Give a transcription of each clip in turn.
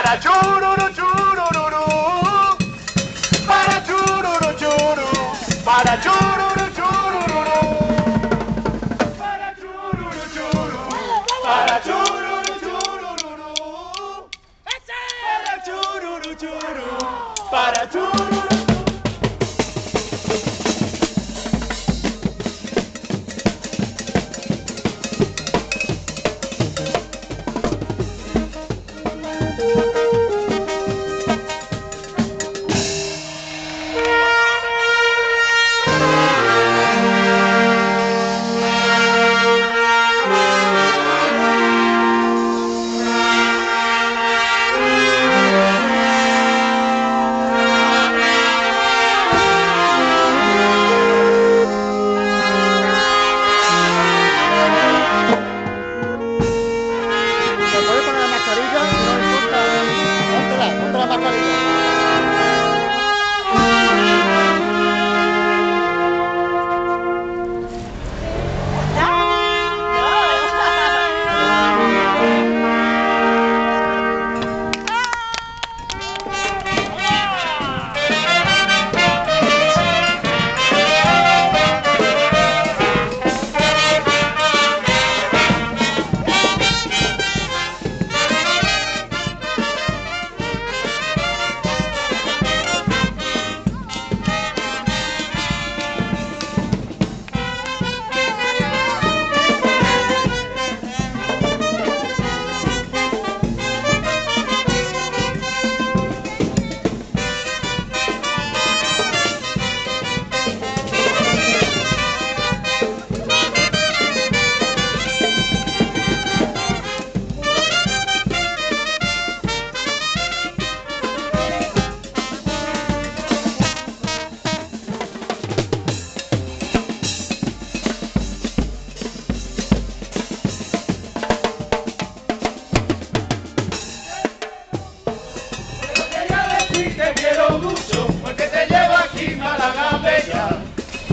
para chururu chururu, para chururu churu, para chururu chururu, para chururu churu, para chururu chururu, para chururu churu, para chururu.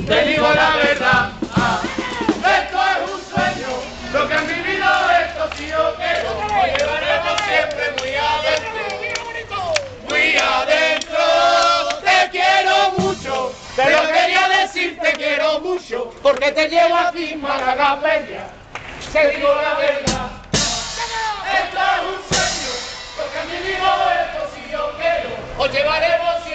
Te digo la verdad, ah, esto es un sueño, lo que han vivido estos yo quiero. Lo llevaremos siempre muy adentro, muy adentro. Te quiero mucho, pero quería decir te quiero mucho porque te llevo aquí Málaga Bella. Te digo la verdad. Esto es un sueño, lo que han vivido estos si yo quiero, os llevaremos siempre